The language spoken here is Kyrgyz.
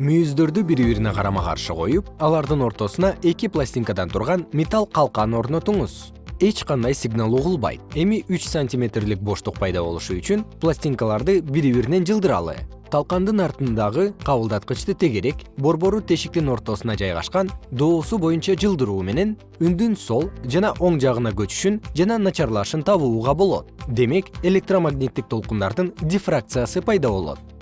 мүйүздөрдү бири бирине карама каршы коюп алардын ортосуна эки пластинкадан турган металл калкан орнотуңуз. Эч кандай сигнал угулбайт. Эми үч сантиметрлик боштук пайда болушу үчүн пластинкаларды бири биринен жылдыралы. Талкандын артындагы кабылдаткычты тегерек борбору тешиктин ортосуна жайгашкан доосу боюнча жылдыруу менен үндүн сол жана оң жагына көчүшүн жана начарлашын табууга болот. Демек электромагниттик толкундардын дифракциясы пайда болот.